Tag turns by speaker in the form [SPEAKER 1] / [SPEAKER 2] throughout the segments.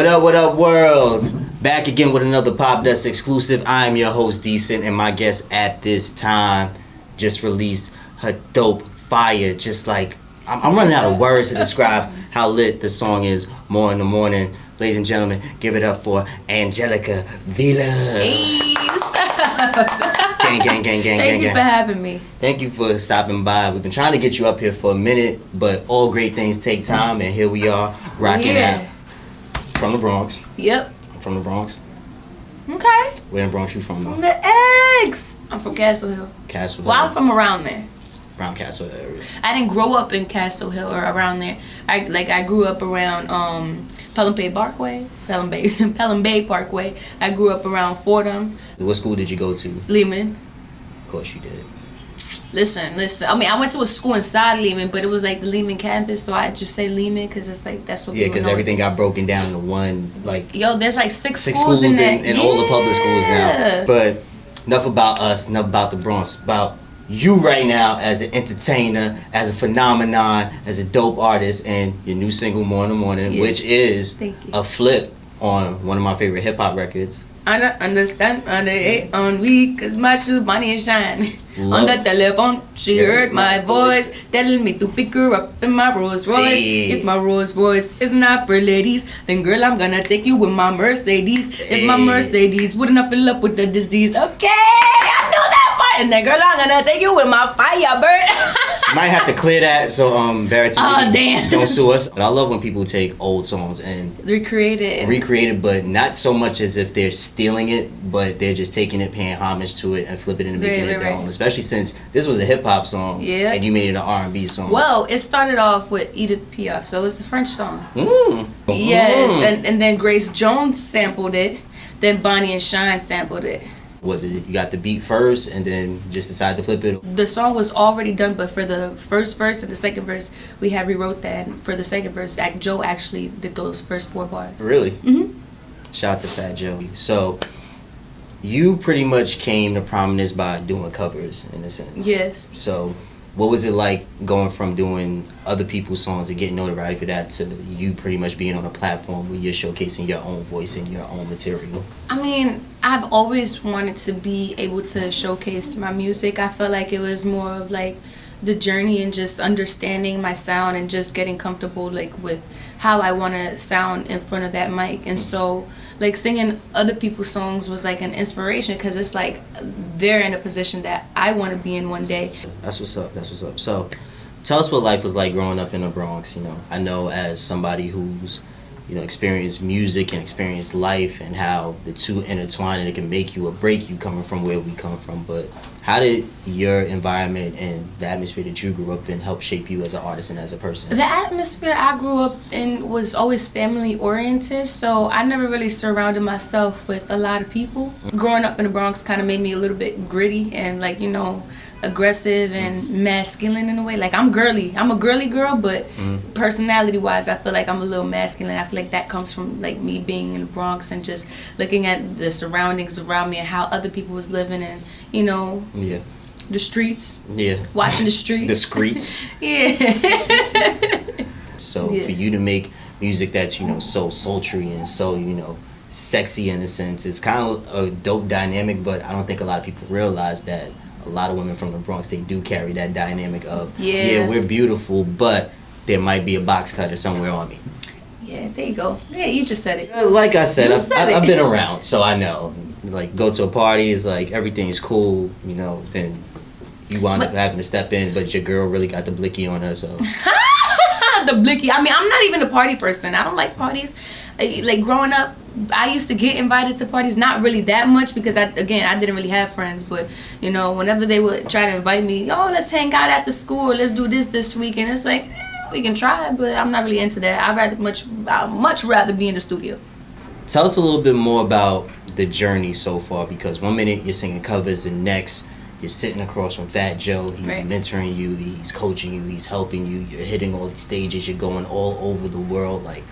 [SPEAKER 1] What up, what up, world? Back again with another Popdust exclusive. I'm your host, Decent, and my guest at this time just released her dope fire. Just like, I'm, I'm running out of words to describe how lit the song is. More in the morning. Ladies and gentlemen, give it up for Angelica Vila.
[SPEAKER 2] Hey, what's up?
[SPEAKER 1] Gang, gang, gang, gang,
[SPEAKER 2] Thank
[SPEAKER 1] gang,
[SPEAKER 2] you
[SPEAKER 1] gang.
[SPEAKER 2] for having me.
[SPEAKER 1] Thank you for stopping by. We've been trying to get you up here for a minute, but all great things take time, and here we are, rocking
[SPEAKER 2] Yeah.
[SPEAKER 1] out from the Bronx.
[SPEAKER 2] Yep.
[SPEAKER 1] I'm from the Bronx.
[SPEAKER 2] Okay.
[SPEAKER 1] Where in Bronx you from?
[SPEAKER 2] From the X. I'm from Castle Hill.
[SPEAKER 1] Castle Hill.
[SPEAKER 2] Well, I'm from around there.
[SPEAKER 1] Brown Castle area.
[SPEAKER 2] I didn't grow up in Castle Hill or around there. I like I grew up around um Pelham Bay Parkway, Pelham Bay, Pelham Bay Parkway. I grew up around Fordham,
[SPEAKER 1] What school did you go to?
[SPEAKER 2] Lehman.
[SPEAKER 1] Of course you did.
[SPEAKER 2] Listen, listen. I mean, I went to a school inside Lehman, but it was like the Lehman campus, so I just say Lehman because it's like that's what.
[SPEAKER 1] Yeah, because everything got broken down into one, like
[SPEAKER 2] Yo, there's like six,
[SPEAKER 1] six
[SPEAKER 2] schools,
[SPEAKER 1] schools,
[SPEAKER 2] in,
[SPEAKER 1] in, in all the public schools now.
[SPEAKER 2] Yeah.
[SPEAKER 1] But enough about us, enough about the Bronx. About you right now as an entertainer, as a phenomenon, as a dope artist, and your new single "More in the Morning,"
[SPEAKER 2] Yes.
[SPEAKER 1] which is a flip on one of my favorite hip hop records.
[SPEAKER 2] I don't understand under it on week cause my shoe money and shine. on the telephone, she heard my voice telling me to pick her up in my Rolls Royce.
[SPEAKER 1] Hey.
[SPEAKER 2] If my Rolls Royce is not for ladies, then girl, I'm gonna take you with my Mercedes. If my Mercedes wouldn't have fill up with the disease, okay, I know that part. And then girl, I'm gonna take you with my Firebird.
[SPEAKER 1] Might have to clear that so um Barrett
[SPEAKER 2] Aw, damn.
[SPEAKER 1] don't sue us. But I love when people take old songs and
[SPEAKER 2] Recreate it.
[SPEAKER 1] recreate it, but not so much as if they're stealing it, but they're just taking it, paying homage to it, and flip it and making
[SPEAKER 2] Right,
[SPEAKER 1] it
[SPEAKER 2] right,
[SPEAKER 1] their
[SPEAKER 2] right.
[SPEAKER 1] own. Especially since this was a hip hop song,
[SPEAKER 2] Yeah.
[SPEAKER 1] and you made it an R and B song.
[SPEAKER 2] well, it started off with Edith Piaf, so it's a French song.
[SPEAKER 1] Mm.
[SPEAKER 2] Yes,
[SPEAKER 1] Mm.
[SPEAKER 2] and, and then Grace Jones sampled it. Then Bonnie and Shine sampled it.
[SPEAKER 1] Was it you got the beat first, and then just decided to flip it?
[SPEAKER 2] The song was already done, but for the first verse and the second verse, we had rewrote that. And for the second verse, Joe actually did those first four bars.
[SPEAKER 1] Really?
[SPEAKER 2] Mhm.
[SPEAKER 1] Shout out to Fat Joe. So. You pretty much came to prominence by doing covers, in a sense.
[SPEAKER 2] Yes.
[SPEAKER 1] So, what was it like going from doing other people's songs and getting notoriety for that to you pretty much being on a platform where you're showcasing your own voice and your own material?
[SPEAKER 2] I mean, I've always wanted to be able to showcase my music. I felt like it was more of like the journey and just understanding my sound and just getting comfortable like with how I want to sound in front of that mic. And so like singing other people's songs was like an inspiration because it's like they're in a position that I want to be in one day.
[SPEAKER 1] That's what's up. That's what's up. So, tell us what life was like growing up in the Bronx. You know, I know as somebody who's, you know, experienced music and experience life and how the two intertwine and it can make you or break you coming from where we come from. But how did your environment and the atmosphere that you grew up in help shape you as an artist and as a person?
[SPEAKER 2] The atmosphere I grew up in was always family oriented, so I never really surrounded myself with a lot of people. Growing up in the Bronx kind of made me a little bit gritty and like, you know, aggressive and masculine in a way. Like I'm girly. I'm a girly girl, but mm-hmm. personality wise, I feel like I'm a little masculine. I feel like that comes from like me being in the Bronx and just looking at the surroundings around me and how other people was living and, you know,
[SPEAKER 1] Yeah.
[SPEAKER 2] the streets,
[SPEAKER 1] Yeah.
[SPEAKER 2] watching the streets.
[SPEAKER 1] Discreets.
[SPEAKER 2] yeah.
[SPEAKER 1] So
[SPEAKER 2] Yeah.
[SPEAKER 1] for you to make music that's you know so sultry and so you know sexy in a sense, it's kind of a dope dynamic. But I don't think a lot of people realize that a lot of women from the Bronx they do carry that dynamic of
[SPEAKER 2] Yeah.
[SPEAKER 1] we're beautiful, but there might be a box cutter somewhere on me.
[SPEAKER 2] Yeah, there you go. Yeah, you just said it.
[SPEAKER 1] Uh, Like I said, I've,
[SPEAKER 2] said
[SPEAKER 1] I've. Been around, so I know. Like go to a party, it's like everything's cool, you know. Then you wind up having to step in, but your girl really got the blicky on her, so
[SPEAKER 2] the blicky. I mean, I'm not even a party person. I don't like parties. Like like, growing up, I used to get invited to parties, not really that much because I again I didn't really have friends. But you know, whenever they would try to invite me, oh, let's hang out at the school. Let's do this this weekend. it's like eh, we can try, but I'm not really into that. I'd rather much I'd much rather be in the studio.
[SPEAKER 1] Tell us a little bit more about the journey so far because one minute you're singing covers and next you're sitting across from Fat Joe. He's
[SPEAKER 2] Right.
[SPEAKER 1] mentoring you, he's coaching you, he's helping you. You're hitting all these stages, you're going all over the world. Like,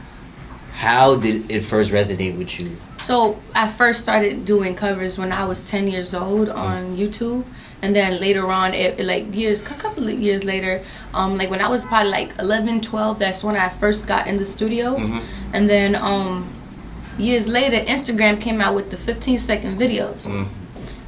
[SPEAKER 1] how did it first resonate with you?
[SPEAKER 2] So I first started doing covers when I was 10 years old on YouTube. And then later on, it, like years, a couple of years later, um, like when I was probably like 11, 12, that's when I first got in the studio.
[SPEAKER 1] Mhm.
[SPEAKER 2] And then um, years later, Instagram came out with the 15 second videos.
[SPEAKER 1] Mm.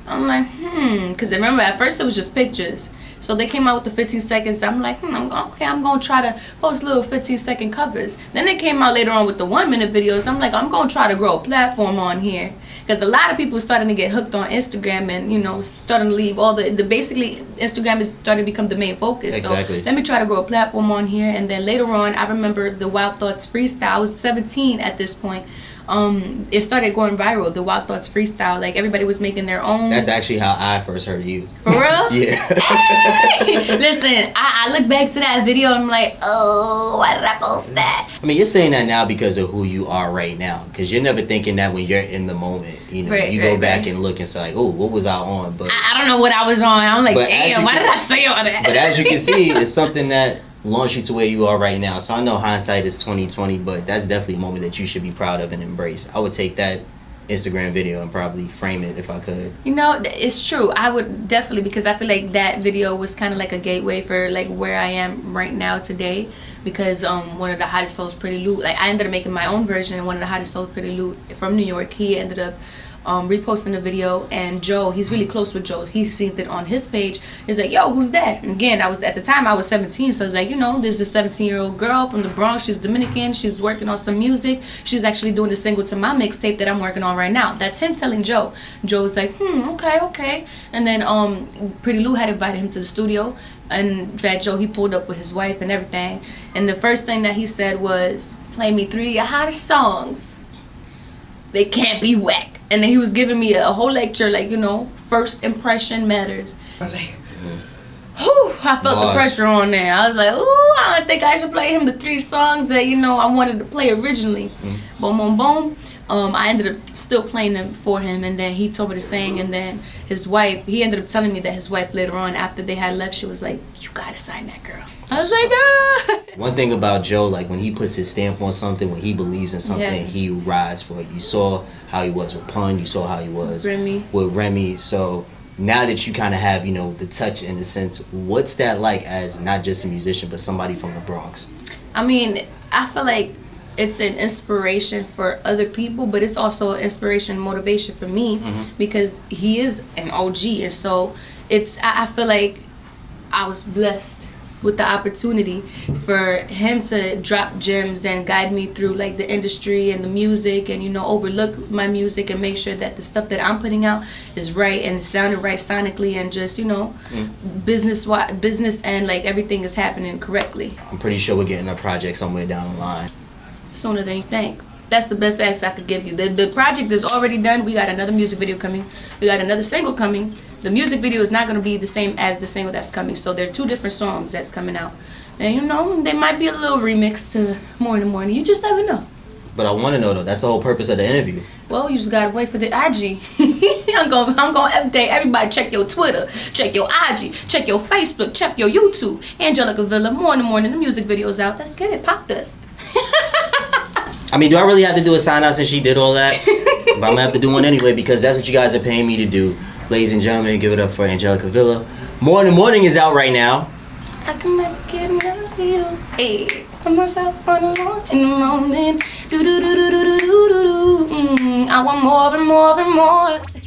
[SPEAKER 2] I'm like, hmm, because I remember at first it was just pictures. So they came out with the 15 seconds. I'm like, hmm, I'm, okay, I'm gonna try to post little 15 second covers. Then they came out later on with the one minute videos. I'm like, I'm gonna try to grow a platform on here because a lot of people are starting to get hooked on Instagram and you know starting to leave all the the basically Instagram is starting to become the main focus.
[SPEAKER 1] Exactly.
[SPEAKER 2] So let me try to grow a platform on here. And then later on, I remember the Wild Thoughts freestyle. I was 17 at this point um, it started going viral. The Wild Thoughts freestyle, like everybody was making their own.
[SPEAKER 1] That's actually how I first heard of you.
[SPEAKER 2] For real?
[SPEAKER 1] yeah.
[SPEAKER 2] Hey! Listen, I, I look back to that video and I'm like, oh, why did I post that?
[SPEAKER 1] I mean, you're saying that now because of who you are right now. Because you're never thinking that when you're in the moment. You know,
[SPEAKER 2] Right,
[SPEAKER 1] you go back
[SPEAKER 2] right.
[SPEAKER 1] and look and say, like, oh, what was I on? But
[SPEAKER 2] I, I don't know what I was on. I'm like, damn, why
[SPEAKER 1] can-
[SPEAKER 2] did I say all that?
[SPEAKER 1] but as you can see, it's something that launched you to where you are right now. So I know hindsight is 2020, but that's definitely a moment that you should be proud of and embrace. I would take that Instagram video and probably frame it if I could.
[SPEAKER 2] You know, it's true. I would definitely because I feel like that video was kind of like a gateway for like where I am right now today. Because um, one of the hottest souls, Pretty Loot, like I ended up making my own version. And one of the hottest souls, Pretty Loot from New York, he ended up um, reposting the video. And Joe, he's really close with Joe. He seen it on his page. He's like, "Yo, who's that?" And again, I was at the time I was 17, so it's like, you know, there's a 17 year old girl from the Bronx. She's Dominican. She's working on some music. She's actually doing a single to my mixtape that I'm working on right now. That's him telling Joe. Joe's like, hmm, okay, okay. And then um, Pretty Lou had invited him to the studio, and Fat Joe he pulled up with his wife and everything. And the first thing that he said was, "Play me three of your hottest songs. They can't be whack." And then he was giving me a whole lecture, like you know, first impression matters. I was like. Whew, I felt the pressure on there. I was like, ooh, I don't think I should play him the three songs that, you know, I wanted to play originally. Boom, boom, boom. Um, I ended up still playing them for him, and then he told me to sing, and then his wife, he ended up telling me that his wife later on, after they had left, she was like, you gotta sign that girl. I was like, ah.
[SPEAKER 1] One thing about Joe, like when he puts his stamp on something, when he believes in something,
[SPEAKER 2] Yes.
[SPEAKER 1] he rides for it. You saw how he was with Pun, you saw how he was
[SPEAKER 2] Remy.
[SPEAKER 1] with Remy. So now that you kind of have, you know, the touch in the sense, what's that like as not just a musician, but somebody from the Bronx?
[SPEAKER 2] I mean, I feel like it's an inspiration for other people, but it's also an inspiration, motivation for me mm-hmm. because he is an OG, and so it's. I, I feel like I was blessed with the opportunity for him to drop gems and guide me through like the industry and the music and you know overlook my music and make sure that the stuff that I'm putting out is right and sounded right sonically and just you know mm. business wi- business and like everything is happening correctly
[SPEAKER 1] I'm pretty sure we're getting a project somewhere down the line.
[SPEAKER 2] sooner than you think. That's the best answer I could give you. The the project is already done. We got another music video coming. We got another single coming. The music video is not gonna be the same as the single that's coming. So there are two different songs that's coming out. And you know, they might be a little remix to More in the Morning. You just never know.
[SPEAKER 1] But I want to know though, that's the whole purpose of the interview.
[SPEAKER 2] Well, you just gotta wait for the IG. I'm gonna I'm gonna update everybody. Check your Twitter, check your IG, check your Facebook, check your YouTube. Angelica Vila, More in the Morning. The music video's out. Let's get it. Popdust.
[SPEAKER 1] I mean, do I really have to do a sign out since she did all that? but I'm gonna have to do one anyway because that's what you guys are paying me to do. Ladies and gentlemen, give it up for Angelica Vila. More in the Morning is out right now.
[SPEAKER 2] I can get enough of you. Hey, put myself on the lawn in the morning. Do do do do do do do do do. Mm, I want more and more and more.